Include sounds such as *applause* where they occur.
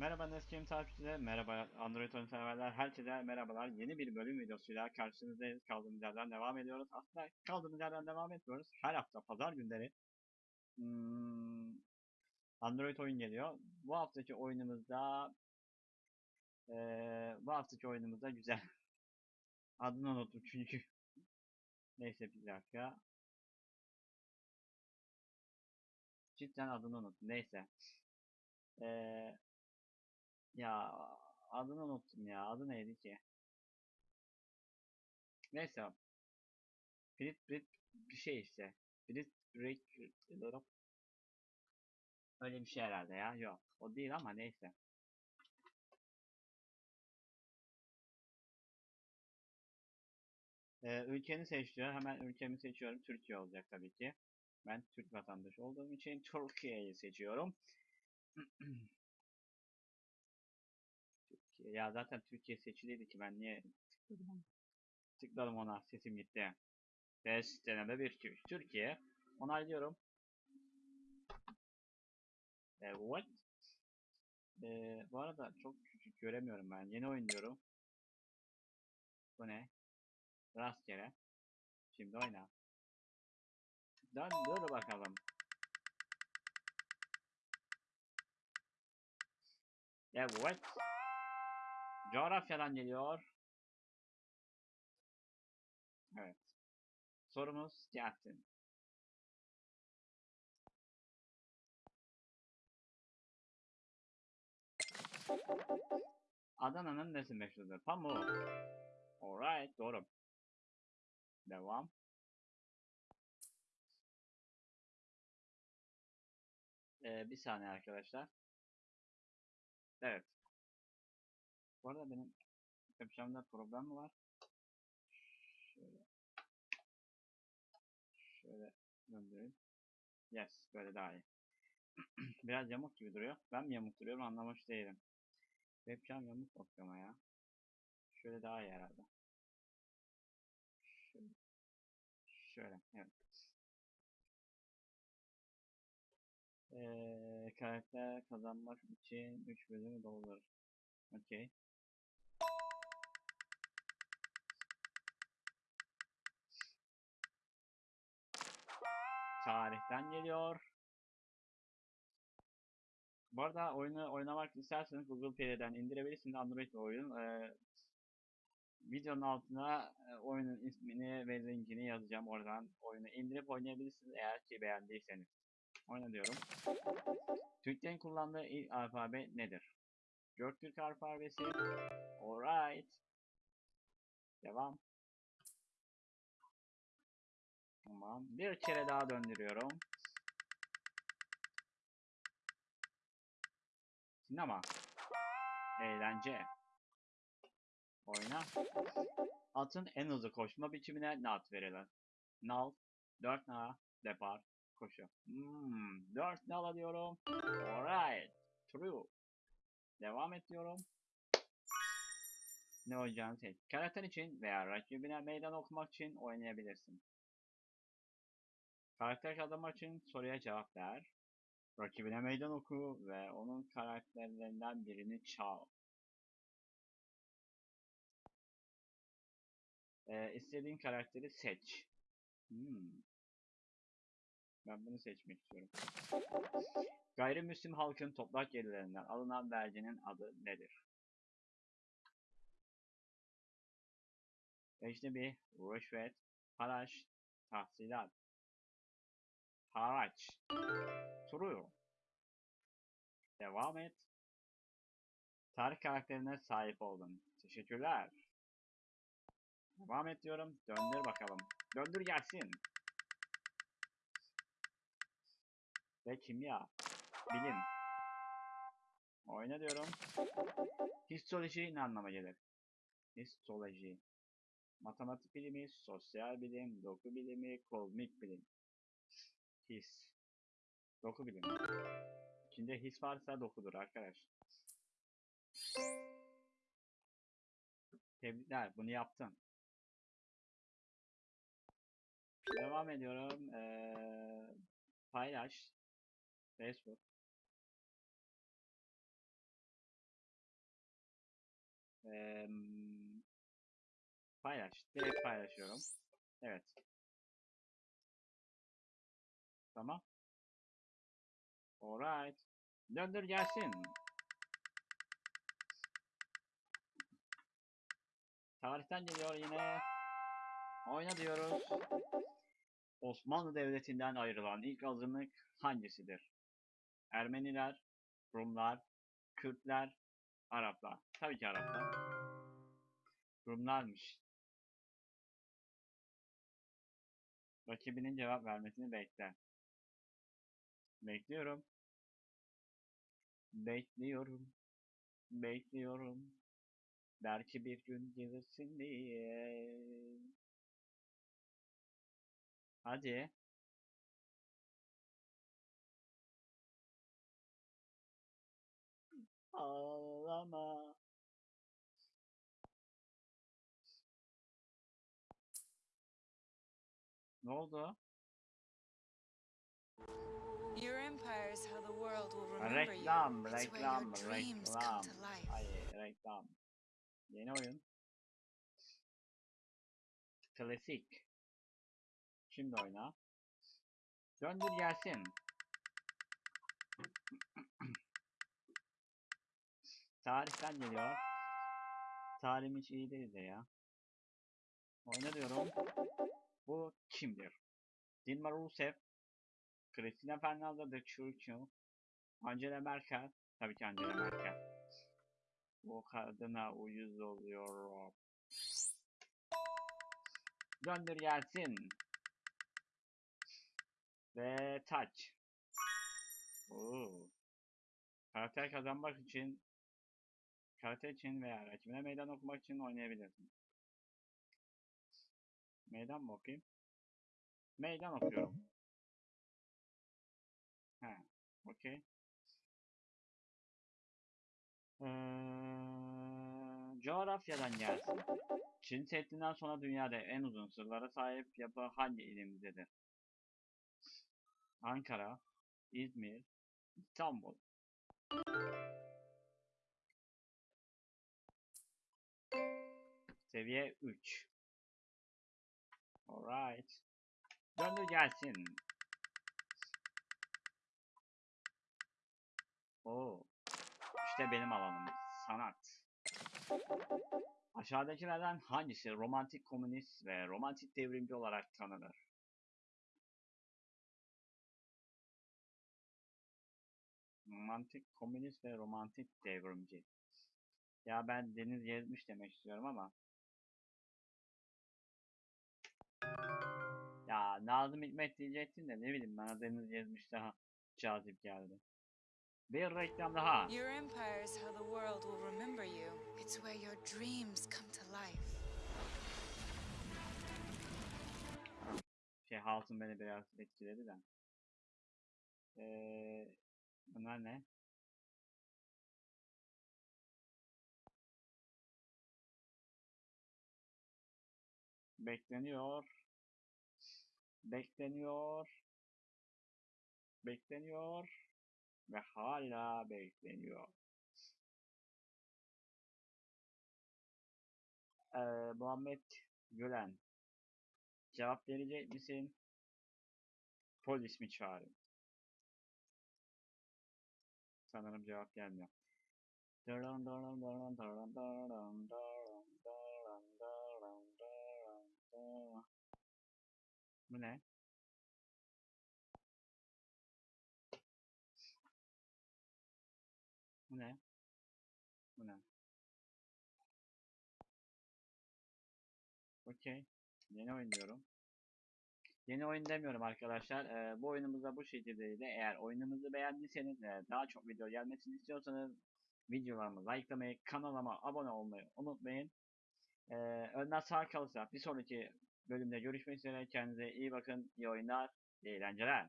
Merhaba Neskim takipçileri, merhaba Android oyun severler, herkese merhabalar. Yeni bir bölüm videosuyla karşınızdayız. Kaldığımız yerden devam ediyoruz. Aslında kaldığımız yerden devam etmiyoruz. Her hafta pazar günleri hmm, Android oyun geliyor. Bu haftaki oyunumuzda eee, bu haftaki oyunumuzda güzel. *laughs* Adını unuttum çünkü. Neyse bir dakika. Cidden adını unuttum. Neyse. Eee ya adını unuttum ya. Adı neydi ki? Neyse. Brit Brit bir şey işte. Brit Break Öyle bir şey herhalde ya. Yok. O değil ama neyse. Ee, ülkeni seç diyor. Hemen ülkemi seçiyorum. Türkiye olacak tabii ki. Ben Türk vatandaşı olduğum için Türkiye'yi seçiyorum. *clears throat* Türkiye. Ya zaten Türkiye seçiliydi ki ben niye tıkladım ona? Tıkladım ona. Sesim gitti. Test deneme bir Türk. Türkiye. Onaylıyorum. Evet. Ee, bu arada çok küçük göremiyorum ben. Yeni oynuyorum. Bu ne? Rastgele. Şimdi oyna. Dön dur bakalım. Evet. Coğrafyadan geliyor. Evet. Sorumuz gelsin. Adana'nın nesi meşhurdur? Pamuğu. Alright, doğru. Devam. Ee, bir saniye arkadaşlar. Evet. Bu arada benim yapacağımda problem var? Şöyle. Şöyle döndüreyim. Yes, böyle daha iyi. *clears throat* Biraz yamuk gibi duruyor. Ben mi yamuk duruyorum anlamış değilim. Webcam yamuk bakıyorum ya. Şöyle daha iyi herhalde. Şöyle. Şöyle, evet. Ee, karakter kazanmak için 3 bölümü doldurur. Okey. Tarihten geliyor. Bu arada oyunu oynamak isterseniz Google Play'den indirebilirsiniz Android oyun. Ee, videonun altına e, oyunun ismini ve linkini yazacağım. Oradan oyunu indirip oynayabilirsiniz eğer ki beğendiyseniz. Oyna diyorum. Türklerin kullandığı ilk alfabe nedir? Göktürk alfabesi. Alright. Devam. Tamam. Bir kere daha döndürüyorum. Sinema. Eğlence. Oyna. Atın en hızlı koşma biçimine ne ad verilir? Nal. 4 na. Depar. Koşu. Hmm, 4 nal alıyorum. Alright. True. Devam et diyorum. Ne oynayacağını seç. Karakter için veya rakibine meydan okumak için oynayabilirsin. Karakter adamı için soruya cevap ver. Rakibine meydan oku ve onun karakterlerinden birini çal. Ee, istediğin karakteri seç. Hmm. Ben bunu seçmek istiyorum. Gayrimüslim halkın toprak gelirlerinden alınan verginin adı nedir? Ecnebi, rüşvet, haraç, tahsilat. Haraç. True. Devam et. Tarih karakterine sahip oldun. Teşekkürler. Devam et diyorum. Döndür bakalım. Döndür gelsin. Ve kimya. Bilim. Oyna diyorum. Histoloji ne anlama gelir? Histoloji. Matematik bilimi, sosyal bilim, doku bilimi, kozmik bilim. His. Doku bilimi. İçinde his varsa dokudur arkadaş. Tebrikler bunu yaptın. Devam ediyorum. Ee, paylaş. Facebook. Eee, paylaş. Direkt paylaşıyorum. Evet. Tamam. Alright. Döndür gelsin. Tarihten geliyor yine. Oyna diyoruz. Osmanlı Devleti'nden ayrılan ilk azınlık hangisidir? Ermeniler, Rumlar, Kürtler, Araplar. Tabii ki Araplar. Rumlarmış. Rakibinin cevap vermesini bekle. Bekliyorum. Bekliyorum. Bekliyorum. Belki bir gün gelirsin diye. Hadi. Ağlama. Ne oldu? Your empire is how the world will remember you. Reklam, It's where reklam, your dreams come reklam. to life. Hayır, reklam. Yeni oyun. Klasik. Şimdi oyna. Döndür gelsin. *clears throat* Tarihten geliyor. Tarihim hiç iyi değil de ya. Oyna diyorum. Bu kimdir? Dilma Rousseff, Cristina Fernandez de Churchill, Angela Merkel, tabii ki Angela Merkel. Bu kadına uyuz oluyorum. Döndür gelsin. Ve taç. Oo. Karakter kazanmak için karakter için veya rakibine meydan okumak için oynayabilirsin. Meydan mı okuyayım? Meydan okuyorum. He, okey. Ee, coğrafyadan gelsin. Çin Seddi'nden sonra dünyada en uzun sırlara sahip yapı hangi ilimizdedir? Ankara, İzmir, İstanbul. Seviye 3. Alright. Döndür gelsin. Oo. İşte benim alanım. Sanat. Aşağıdakilerden hangisi romantik komünist ve romantik devrimci olarak tanınır? Romantik komünist ve romantik devrimci. Ya ben Deniz Gezmiş demek istiyorum ama. Ya Nazım Hikmet diyecektin de ne bileyim bana Deniz Gezmiş daha cazip geldi. Bir reklam daha. Your empire is how the world will remember you. It's where your dreams come to life. Şey Halsın beni biraz etkiledi de. Ee, bunlar ne? Bekleniyor. Bekleniyor. Bekleniyor. Ve hala bekleniyor. Ee, Muhammed Gülen. Cevap verecek misin? Polis mi çağırayım? Sanırım cevap gelmiyor. Daran daran daran daran daran daran daran daran daran. Bu ne? Ne? Bu ne? Okey. Yeni oyun diyorum. Yeni oyun demiyorum arkadaşlar. Ee, bu oyunumuz da bu şekildeydi. Eğer oyunumuzu beğendiyseniz daha çok video gelmesini istiyorsanız videolarımı likelamayı, kanalıma abone olmayı unutmayın. Ee, önden sağ kalırsa bir sonraki bölümde görüşmek üzere. Kendinize iyi bakın. İyi oyunlar, iyi eğlenceler.